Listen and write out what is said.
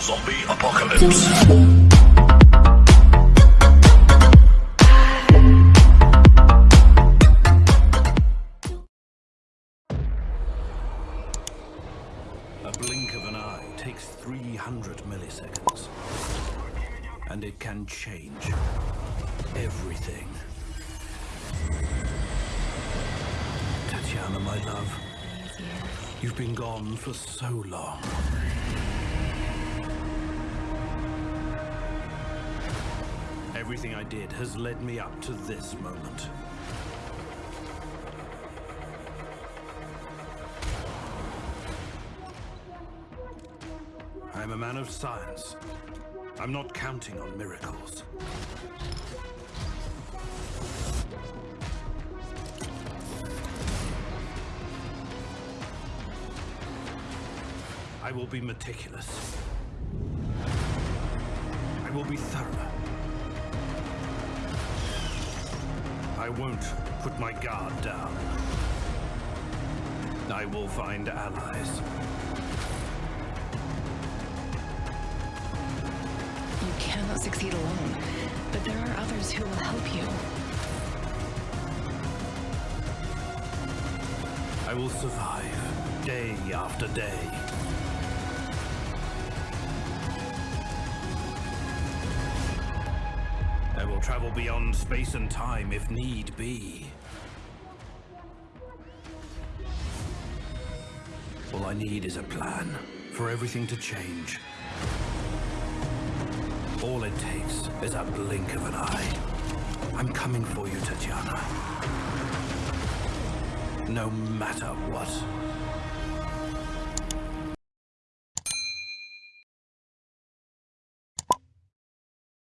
Zombie apocalypse. A blink of an eye takes 300 milliseconds. And it can change everything. Tatiana, my love, you've been gone for so long. Everything I did has led me up to this moment. I'm a man of science. I'm not counting on miracles. I will be meticulous. I will be thorough. I won't put my guard down. I will find allies. You cannot succeed alone, but there are others who will help you. I will survive day after day. Travel beyond space and time if need be. All I need is a plan for everything to change. All it takes is a blink of an eye. I'm coming for you, Tatiana. No matter what.